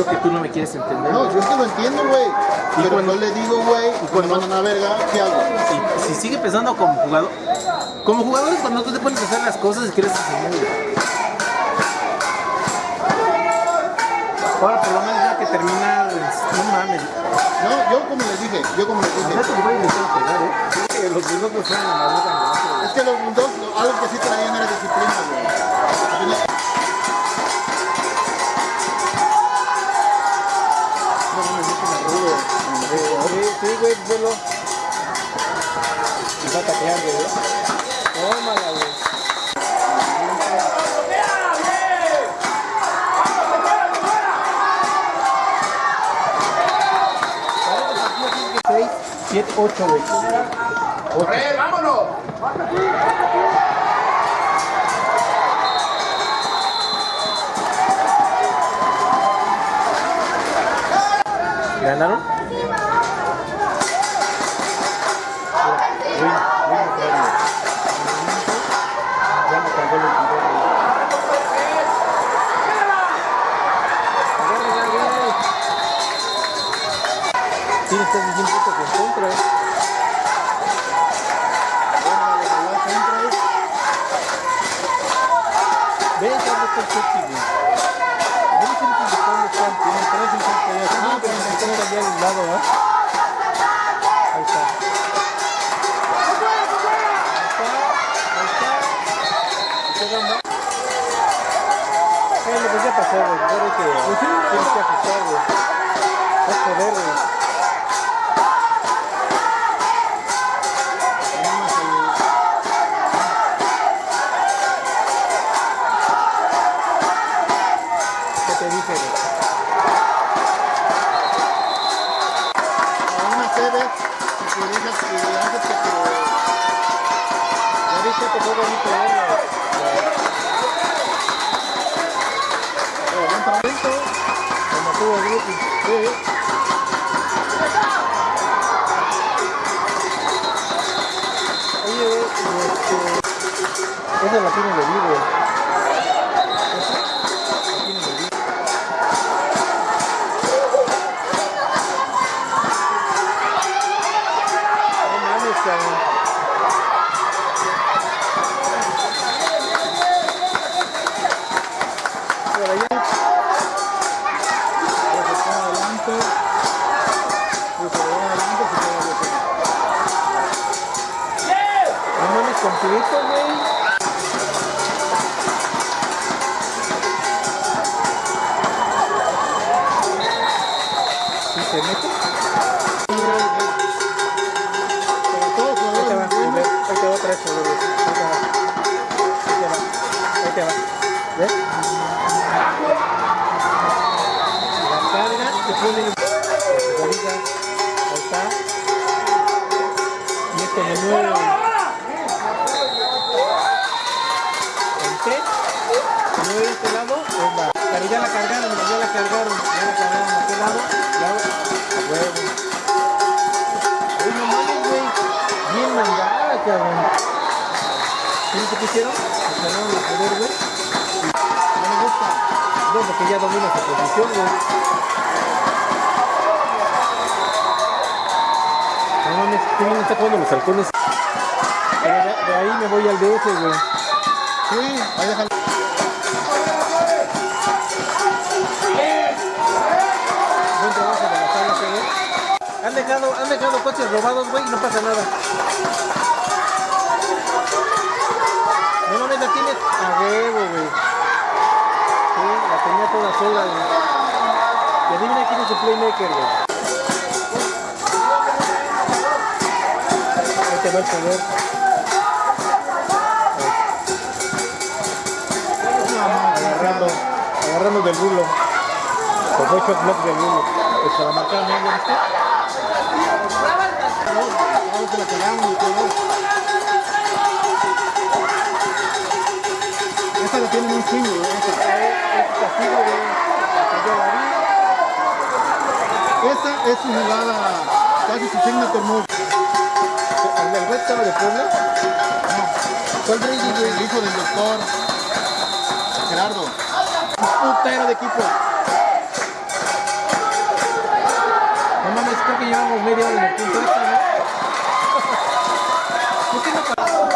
lo que tú no me quieres entender. No, yo es que lo entiendo, güey. Pero cuando- no le digo, güey, y cuando mandan a verga, ¿qué hago? Si, si sigue pensando como jugador, como jugador es cuando tú te pones a hacer las cosas y quieres enseñar. güey. Ahora por lo menos ya que termina, no mames. No, yo como les dije, yo como les dije. Que voy a intentar pegar, ¿eh? Sí, Los bulldogs fueron en la boca. Es que los bulldogs, algo que sí traían era disciplina, güey. Sí, sí, güey, vuelo. Y va a taquear, güey. Tómala, güey. Seis, siete, ocho, güey. ¡Corre, vámonos! ¿Ganaron? Tienes casi 100 puntos en contra. Órale, jalá, contra. Ve, ya no está el sexy, güey. Ve los únicos de dónde están. Tienen tres en contra ya. Ah, pero se encuentra ya al lado, ¿ah? Ahí está. Ahí está. Ahí está. ¿Y qué onda? Bueno, pues ya pasó, güey. Hay que... Tienes que ajustar, güey. Es poder, güey. Esa la tiene de vivo. No mames, Se mueve de este lado. Pues. Pero ya la cargaron, ya la cargaron. Ya la cargaron de este lado. Ya, a huevo. Uy, no mames, güey. Bien mandada, cabrón. ¿Tienes qué pusieron? Se ganaron el poder, güey. No me gusta. No, porque ya domina su posición, güey. No mames, qué bien está jugando los halcones. De, de ahí me voy al DF, güey. Sí, ahí déjalo. Buen trabajo de la güey. Han dejado, han dejado coches robados, güey, y no pasa nada. No mames, la tienes a huevo, güey. Sí, la tenía toda sola, güey. Y adivina quién es su playmaker, güey. Ahí te va el poder. Agarrando del rulo. Con shot block del rulo. Para marcar, ¿no? La. Esta la tienen un chingo, esta. Es vi. Esta es su jugada, casi su signature move. ¿El del estaba de Puebla? Fue el hijo del doctor putero de equipo. No mames, creo que llevamos media hora en el punto extra, ¿no? ¿Por qué no paramos?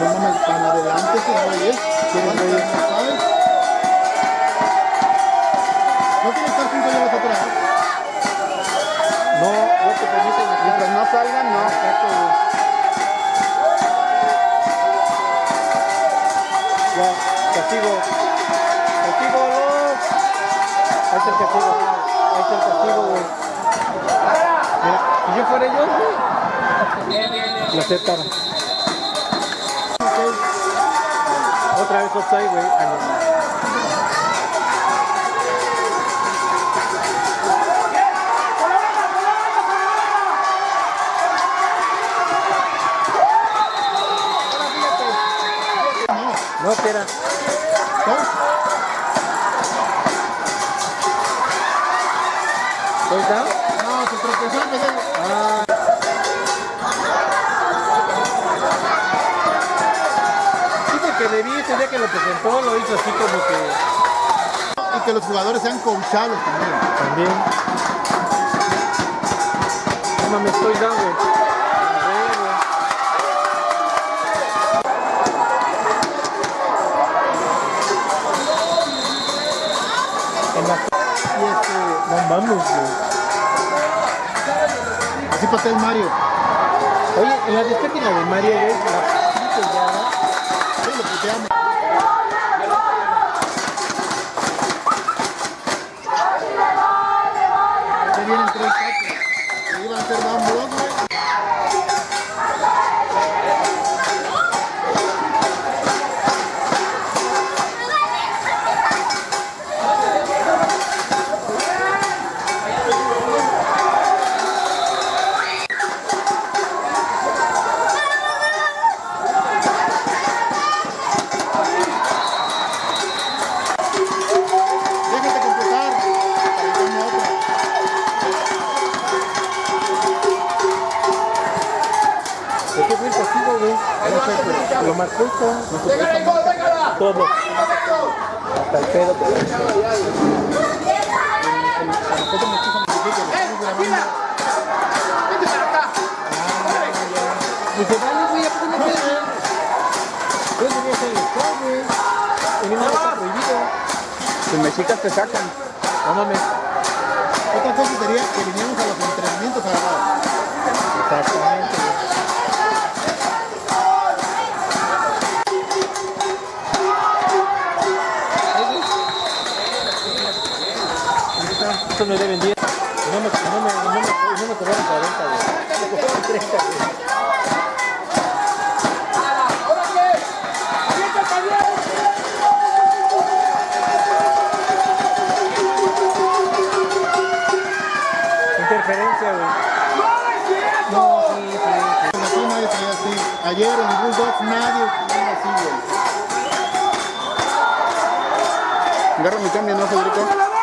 No mames, para adelante, que no es. Castigo, no. Ahí está el está el castigo, güey. Mira, yo fuera yo, güey. Lo aceptara. Otra vez offside, güey. No. No, espera. ¿Estoy down? No, se tropezó de... Ah. Dice que le vi ese día que lo presentó, lo hizo así como que Y que los jugadores sean coachados también. también. No mames, estoy down, güey. No mames, güey. Así pasé el Mario. Oye, en la discoteca de Mario, güey, la pinche. Sí, lo puteamos. Ya todo. Hasta el pedo. ¡Vete para acá! Dice, vale, güey, ¿a poco no te Yo tenía que estar, güey. En una está prohibido. Si me chicas te sacan. No mames. Otra cosa sería que viniéramos a los entrenamientos a grabar. Exactamente, güey. Esto me deben 10. Y no me, no me, no me, no me cobraron 40, güey. Me cobraron 30, güey. ¿Ahora qué? ¡Siéntate bien! Interferencia, güey. No, sí, sí. Ayer en Bulldogs nadie traía así, güey. Agarra mi cambio, ¿no, Federico?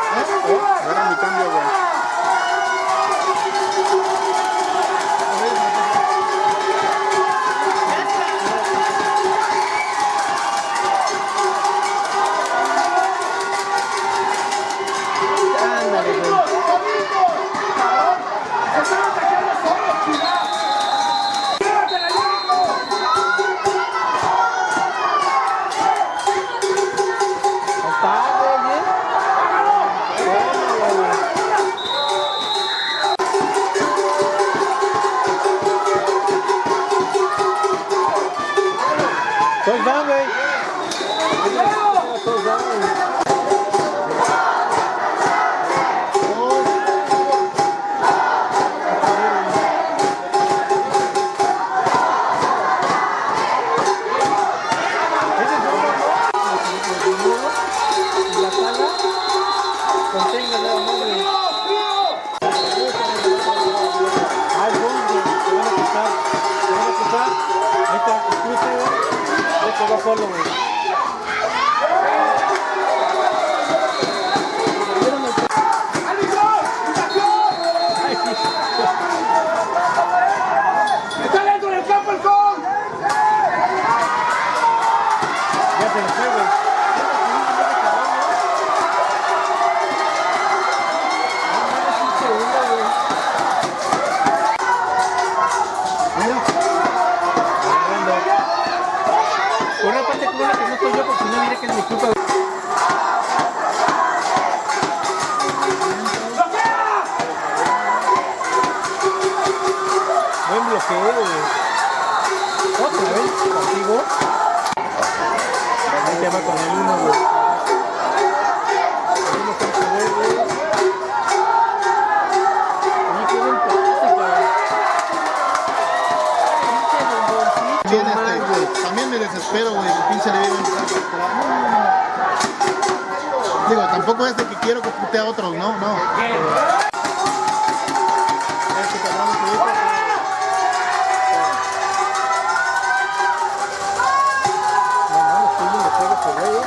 quiero que putee a otros, no, no.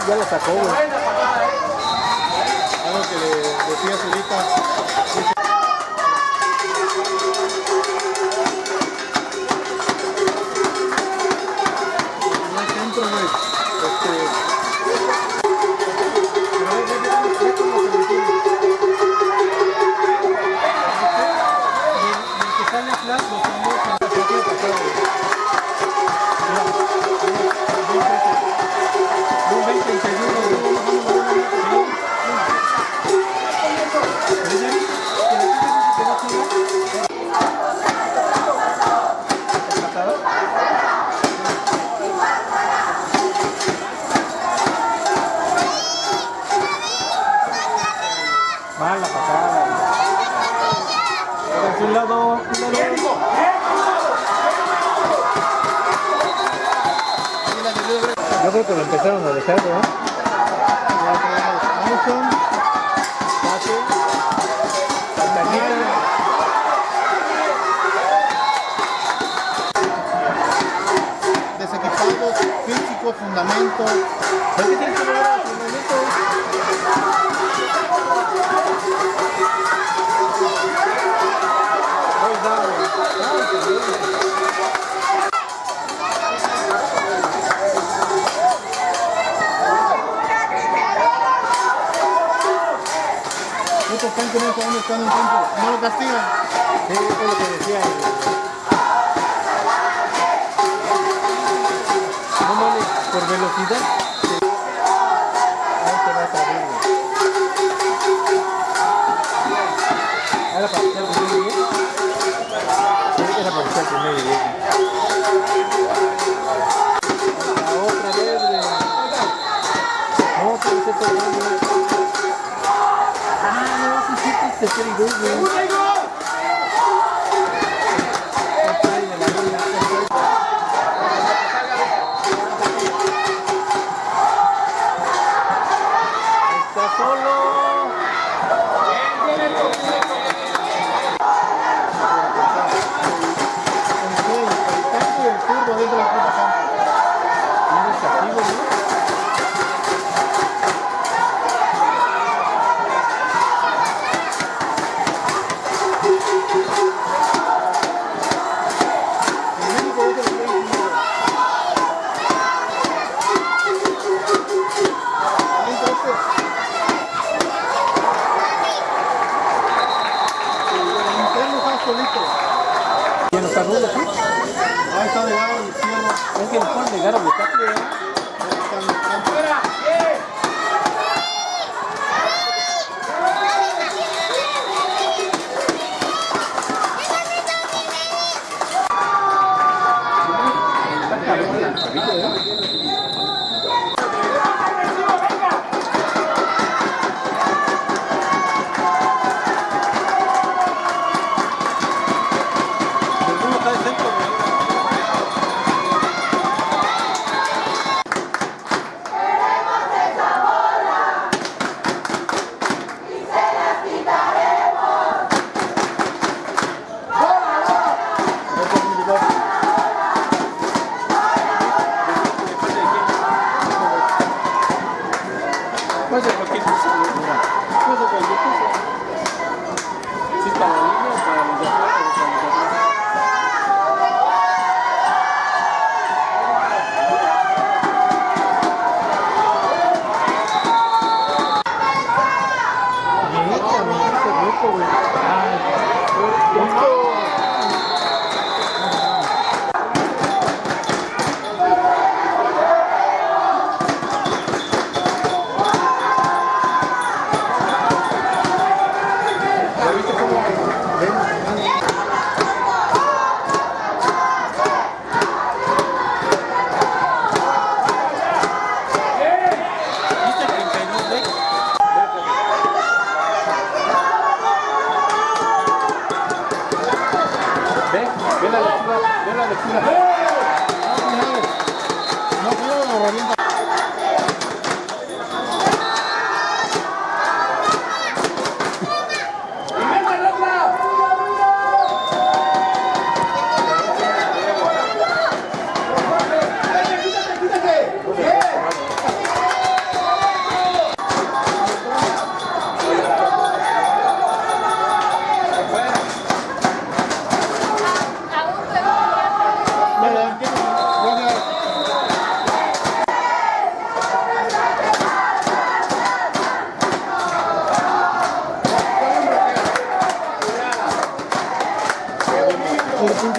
Ya la sacó, güey. Yo creo que lo empezaron a dejar, ¿no? Ya tenemos Amazon, Pato, Tantanera. Desequipados, físico, fundamento. ¿Por qué tienes que el tanque no en ¿No lo castigan? Es lo que decía. No vale por velocidad. Ahí te va a salir. Era para que el primero llegue. Sí, era para que el. Otra vez. No, Let's get it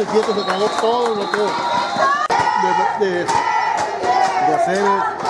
ese quieto se acabó todo lo que de, de, de hacer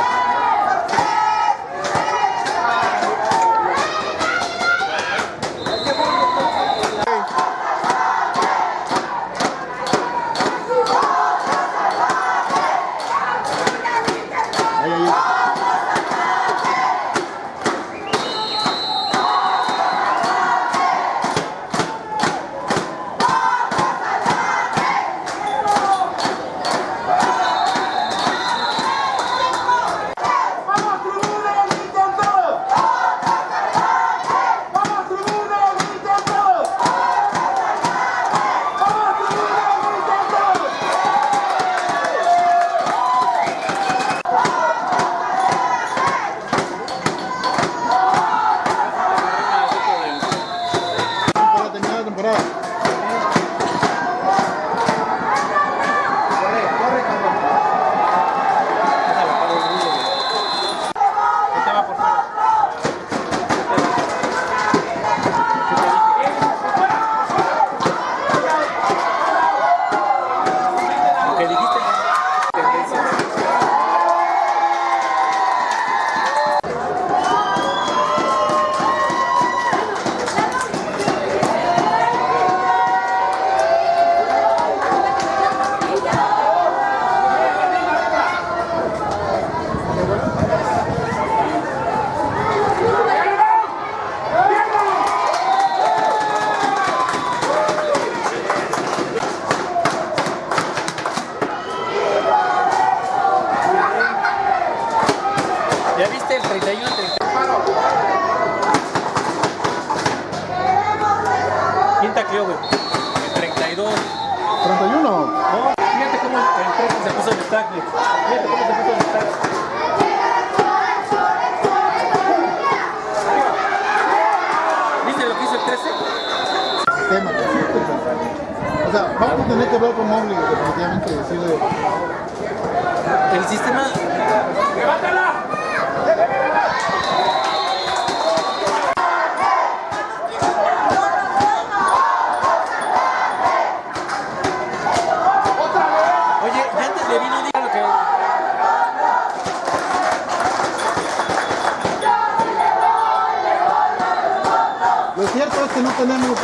tenemos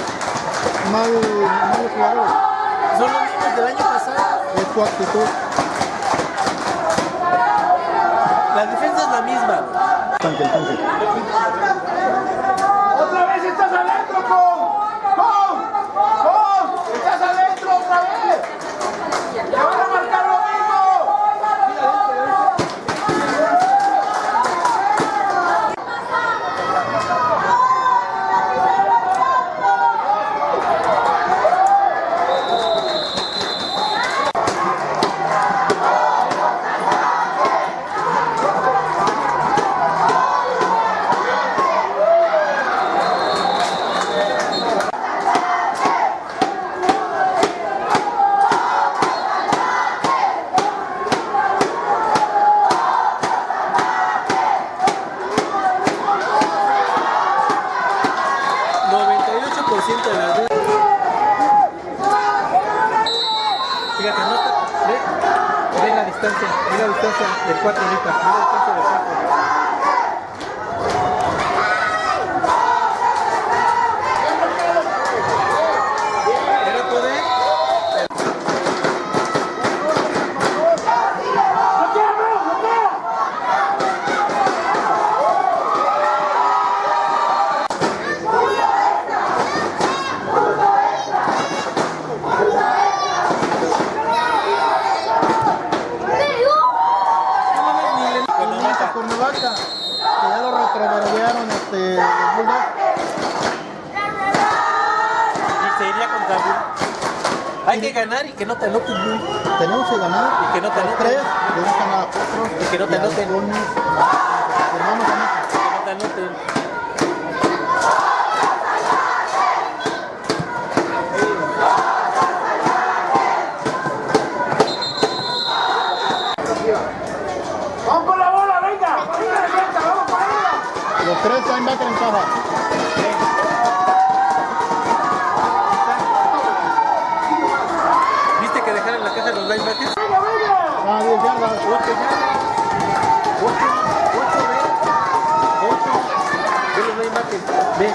mal, mal jugadores. ¿Son los mismos del año pasado? Es tu actitud. La defensa es la misma. Tanque, tanque. ¡Otra vez estás adentro, con! ¡Con! ¡Con! ¡Estás adentro otra vez! ganar y que no te anoten. Tenemos que ganar. Y que no te anoten. Tres, debes ganar a cuatro. Y que no te anoten. Que no te anoten. Los tres linebackers en caja. 10 yardas. 8 yardas. 8, 8, ve. 8. Ve los linebackers. Ve.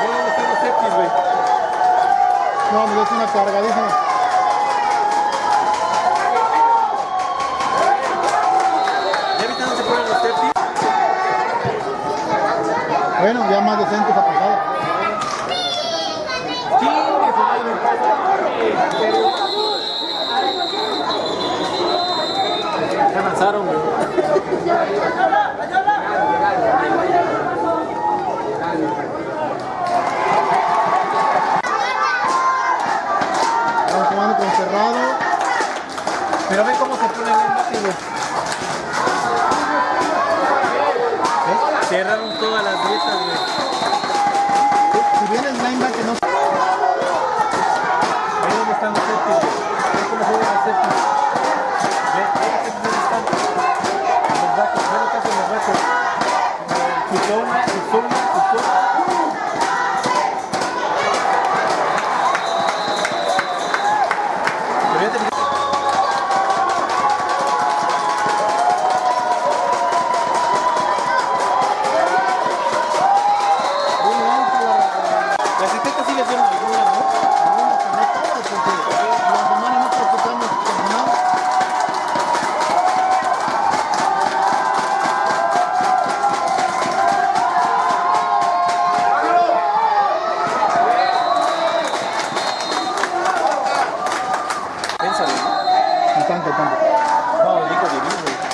Ve dónde están los safeties, güey. No, me una cargadísima. Ya más decentes su madre. Ya avanzaron, güey. Estamos jugando con cerrado. Pero ve cómo se pone el linebacker, güey. ¿Ves? Cerraron todas las grietas,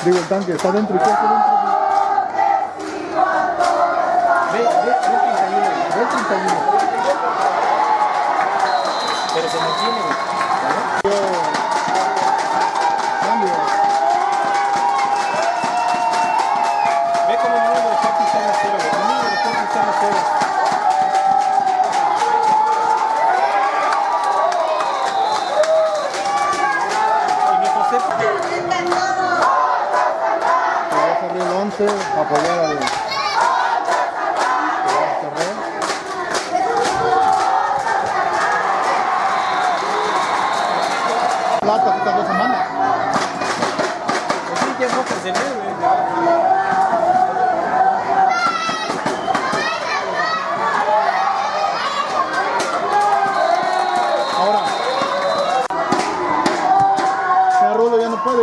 Digo, el tanque está dentro y hace dentro. Ve, ve, ve el 31, güey. Ve el 31. Pero se mantiene. Yo apoyar al. Plata estas dos semanas. Sí,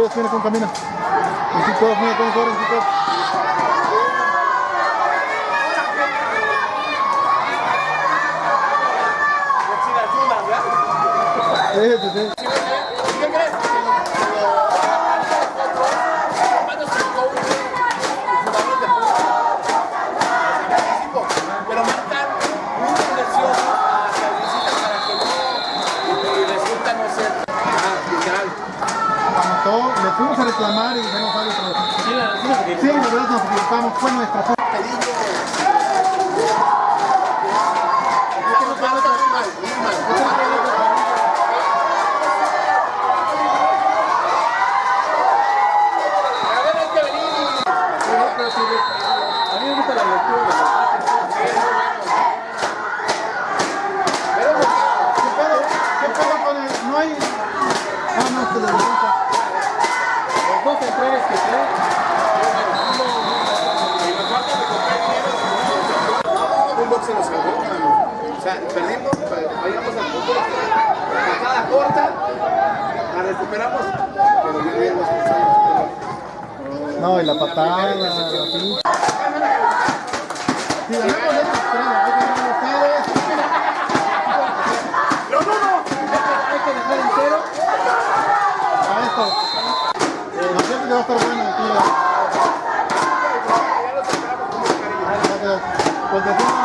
ya tiene con camino. Y todos, mira cómo corren, todos. Sí, sí, sí. ¿Qué crees? Hermanos, tengo un jugador de fútbol. Pero marcan muy silencioso a la visita para que no y resulta no ser ah, literal. Anotó, le fuimos a reclamar y dijeron, la- Sí, la verdad nos equivocamos, fue nuestra culpa. Es que nos marcan muy mal, muy mal. A ver, hay que venir. No, pero sí, güey. A mí me gusta la lectura de los ¿Qué pedo? ¿Qué pedo con el? No hay. Ah, no, se le resulta. Los dos centrales que trae. Se nos salvó, mano. O sea, perdimos, pero vayamos al corta, la recuperamos, pero ya habíamos pasado. No, y la patada, la pinche. Si ganamos esta estrella, hay que ganar ustedes. ¡No, no, no! Hay que dejar en cero. A esto. No sé si va a estar bueno aquí. Ya lo